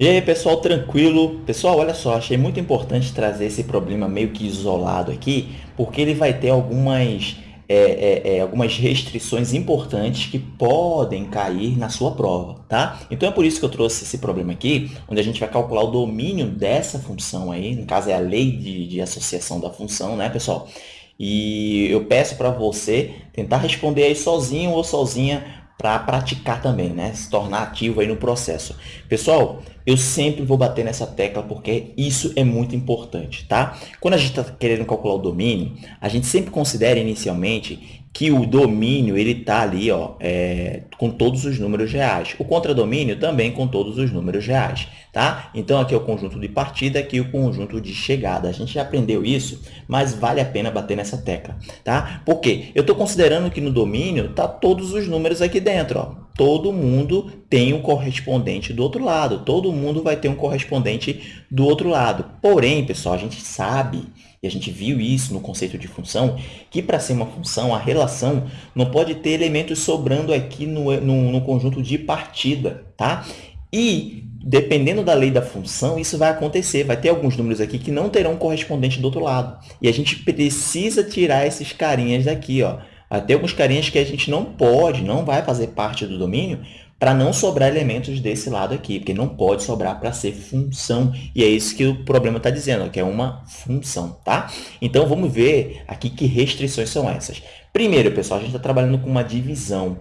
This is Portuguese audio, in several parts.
E aí, pessoal, tranquilo? Pessoal, olha só, achei muito importante trazer esse problema meio que isolado aqui, porque ele vai ter algumas, é, é, é, algumas restrições importantes que podem cair na sua prova, tá? Então, é por isso que eu trouxe esse problema aqui, onde a gente vai calcular o domínio dessa função aí, no caso é a lei de, de associação da função, né, pessoal? E eu peço para você tentar responder aí sozinho ou sozinha para praticar também, né? Se tornar ativo aí no processo. Pessoal, eu sempre vou bater nessa tecla porque isso é muito importante, tá? Quando a gente está querendo calcular o domínio, a gente sempre considera inicialmente que o domínio ele está ali ó, é, com todos os números reais. O contradomínio também com todos os números reais. Tá? Então, aqui é o conjunto de partida, aqui é o conjunto de chegada. A gente já aprendeu isso, mas vale a pena bater nessa tecla. Tá? Por quê? Eu estou considerando que no domínio está todos os números aqui dentro. Ó. Todo mundo tem um correspondente do outro lado. Todo mundo vai ter um correspondente do outro lado. Porém, pessoal, a gente sabe e a gente viu isso no conceito de função, que para ser uma função, a relação não pode ter elementos sobrando aqui no, no, no conjunto de partida, tá? E, dependendo da lei da função, isso vai acontecer. Vai ter alguns números aqui que não terão correspondente do outro lado. E a gente precisa tirar esses carinhas daqui, ó. Vai ter alguns carinhas que a gente não pode, não vai fazer parte do domínio, para não sobrar elementos desse lado aqui, porque não pode sobrar para ser função. E é isso que o problema está dizendo, que é uma função, tá? Então, vamos ver aqui que restrições são essas. Primeiro, pessoal, a gente está trabalhando com uma divisão.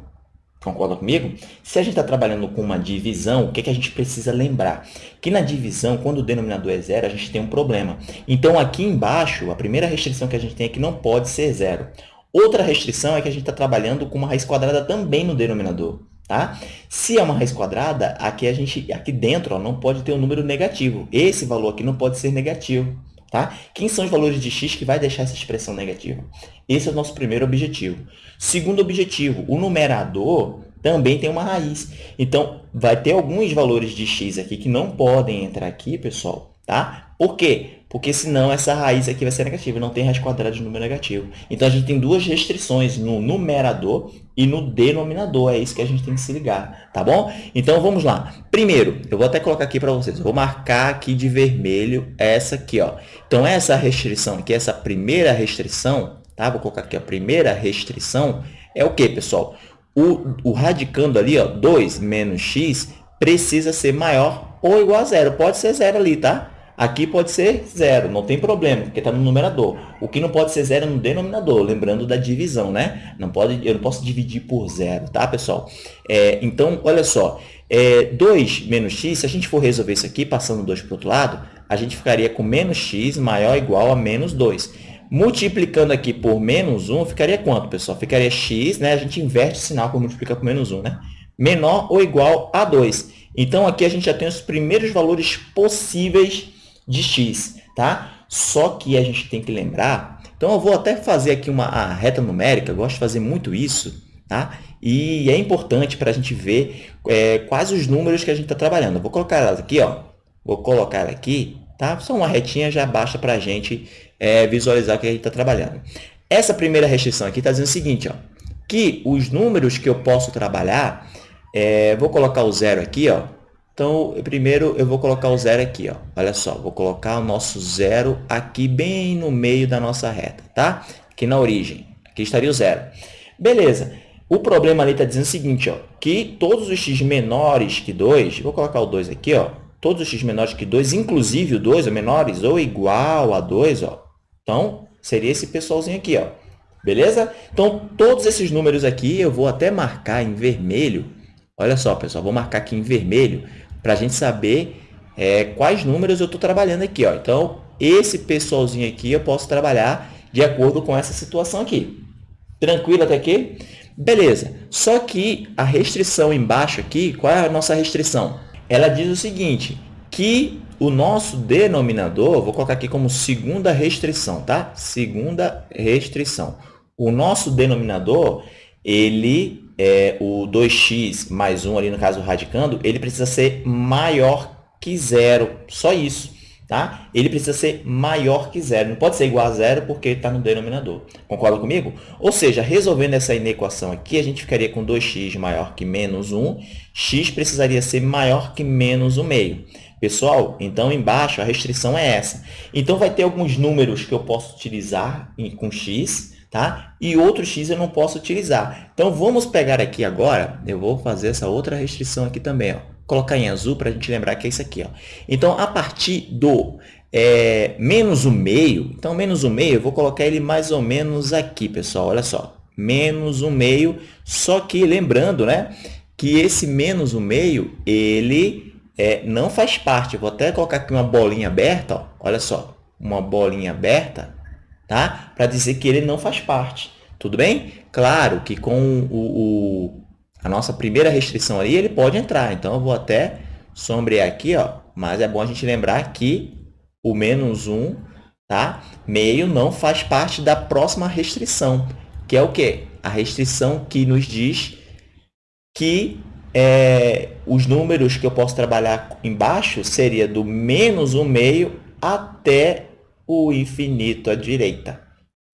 Concorda comigo? Se a gente está trabalhando com uma divisão, o que, que a gente precisa lembrar? Que na divisão, quando o denominador é zero, a gente tem um problema. Então, aqui embaixo, a primeira restrição que a gente tem é que não pode ser zero. Outra restrição é que a gente está trabalhando com uma raiz quadrada também no denominador. Tá? Se é uma raiz quadrada, aqui, a gente, aqui dentro ó, não pode ter um número negativo. Esse valor aqui não pode ser negativo. Tá? Quem são os valores de x que vai deixar essa expressão negativa? Esse é o nosso primeiro objetivo. Segundo objetivo, o numerador também tem uma raiz. Então, vai ter alguns valores de x aqui que não podem entrar aqui, pessoal. Tá? Por quê? porque senão essa raiz aqui vai ser negativa, não tem raiz quadrada de número negativo. Então, a gente tem duas restrições no numerador e no denominador, é isso que a gente tem que se ligar, tá bom? Então, vamos lá. Primeiro, eu vou até colocar aqui para vocês, eu vou marcar aqui de vermelho essa aqui, ó. Então, essa restrição aqui, essa primeira restrição, tá? Vou colocar aqui a primeira restrição, é o que, pessoal? O, o radicando ali, ó, 2 menos x, precisa ser maior ou igual a zero. Pode ser zero ali, tá? Aqui pode ser zero, não tem problema, porque está no numerador. O que não pode ser zero é no denominador, lembrando da divisão, né? Não pode, eu não posso dividir por zero, tá, pessoal? É, então, olha só, é, 2 menos x, se a gente for resolver isso aqui, passando 2 para o outro lado, a gente ficaria com menos x maior ou igual a menos 2. Multiplicando aqui por menos 1, ficaria quanto, pessoal? Ficaria x, né? A gente inverte o sinal para multiplicar por menos 1, né? Menor ou igual a 2. Então, aqui a gente já tem os primeiros valores possíveis de x, tá? Só que a gente tem que lembrar, então eu vou até fazer aqui uma reta numérica, gosto de fazer muito isso, tá? E é importante para a gente ver é, quais os números que a gente está trabalhando. Eu vou colocar elas aqui, ó. Vou colocar aqui, tá? Só uma retinha já basta para a gente é, visualizar o que a gente está trabalhando. Essa primeira restrição aqui está dizendo o seguinte, ó, que os números que eu posso trabalhar, é, vou colocar o zero aqui, ó, então, primeiro eu vou colocar o zero aqui, ó. Olha só, vou colocar o nosso zero aqui bem no meio da nossa reta, tá? Aqui na origem. Aqui estaria o zero. Beleza. O problema ali está dizendo o seguinte, ó, que todos os x menores que 2, vou colocar o 2 aqui, ó, todos os x menores que 2, inclusive o 2, ou menores ou igual a 2, ó, então, seria esse pessoalzinho aqui, ó. Beleza? Então, todos esses números aqui eu vou até marcar em vermelho. Olha só, pessoal, vou marcar aqui em vermelho para a gente saber é, quais números eu estou trabalhando aqui. Ó. Então, esse pessoalzinho aqui eu posso trabalhar de acordo com essa situação aqui. Tranquilo até aqui? Beleza. Só que a restrição embaixo aqui, qual é a nossa restrição? Ela diz o seguinte, que o nosso denominador, vou colocar aqui como segunda restrição, tá? Segunda restrição. O nosso denominador, ele é, o 2x mais 1, ali no caso radicando, ele precisa ser maior que zero. Só isso. tá? ele precisa ser maior que zero. Não pode ser igual a zero porque está no denominador. Concorda comigo? Ou seja, resolvendo essa inequação aqui, a gente ficaria com 2x maior que menos 1. x precisaria ser maior que menos 1 meio. Pessoal, então embaixo a restrição é essa. Então, vai ter alguns números que eu posso utilizar com x, tá? E outros x eu não posso utilizar. Então, vamos pegar aqui agora, eu vou fazer essa outra restrição aqui também, ó. Colocar em azul para a gente lembrar que é isso aqui, ó. Então, a partir do é, menos o meio, então, menos o meio, eu vou colocar ele mais ou menos aqui, pessoal, olha só. Menos o meio, só que lembrando, né, que esse menos o meio, ele é, não faz parte. Eu vou até colocar aqui uma bolinha aberta, ó, olha só, uma bolinha aberta, tá? Para dizer que ele não faz parte. Tudo bem? Claro que com o, o, a nossa primeira restrição ali, ele pode entrar. Então, eu vou até sombrear aqui, ó, mas é bom a gente lembrar que o menos 1, tá? meio, não faz parte da próxima restrição, que é o quê? A restrição que nos diz que é, os números que eu posso trabalhar embaixo seria do menos 1 meio até o infinito à direita.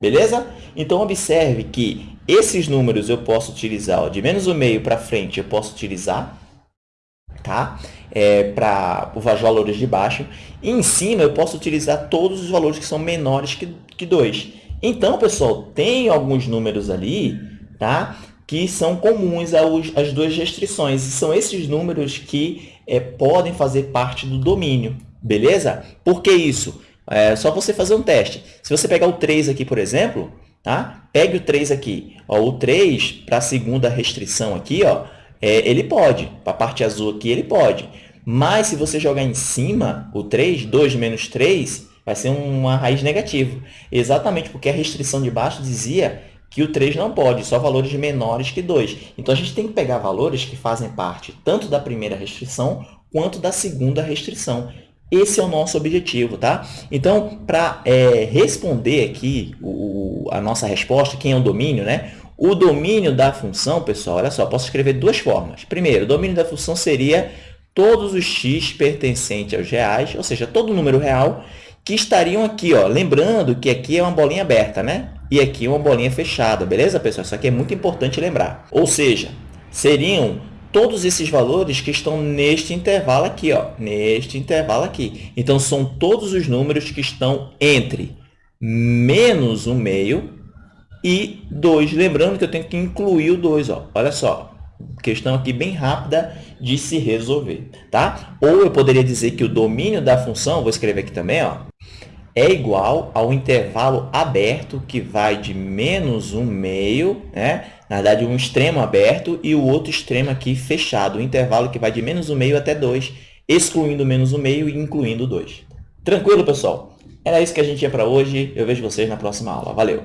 Beleza? Então, observe que esses números eu posso utilizar, ó, de menos 1 meio para frente eu posso utilizar, tá? É, para os valores de baixo. E em cima eu posso utilizar todos os valores que são menores que, que 2. Então, pessoal, tem alguns números ali, tá? que são comuns às duas restrições. E são esses números que é, podem fazer parte do domínio, beleza? Por que isso? É só você fazer um teste. Se você pegar o 3 aqui, por exemplo, tá? pegue o 3 aqui. Ó, o 3, para a segunda restrição aqui, ó, é, ele pode. Para a parte azul aqui, ele pode. Mas se você jogar em cima, o 3, 2 menos 3, vai ser uma raiz negativa. Exatamente porque a restrição de baixo dizia que o 3 não pode, só valores menores que 2. Então, a gente tem que pegar valores que fazem parte tanto da primeira restrição quanto da segunda restrição. Esse é o nosso objetivo, tá? Então, para é, responder aqui o, a nossa resposta, quem é o domínio, né? O domínio da função, pessoal, olha só, posso escrever de duas formas. Primeiro, o domínio da função seria todos os x pertencentes aos reais, ou seja, todo número real que estariam aqui, ó. Lembrando que aqui é uma bolinha aberta, né? E aqui uma bolinha fechada, beleza, pessoal? Isso aqui é muito importante lembrar. Ou seja, seriam todos esses valores que estão neste intervalo aqui, ó, neste intervalo aqui. Então, são todos os números que estão entre menos 1 meio e 2. Lembrando que eu tenho que incluir o 2, ó. Olha só, questão aqui bem rápida de se resolver, tá? Ou eu poderia dizer que o domínio da função, vou escrever aqui também, ó, é igual ao intervalo aberto, que vai de menos 1 meio, né? na verdade, um extremo aberto e o outro extremo aqui fechado, o intervalo que vai de menos 1 meio até 2, excluindo menos 1 meio e incluindo 2. Tranquilo, pessoal? Era isso que a gente tinha para hoje. Eu vejo vocês na próxima aula. Valeu!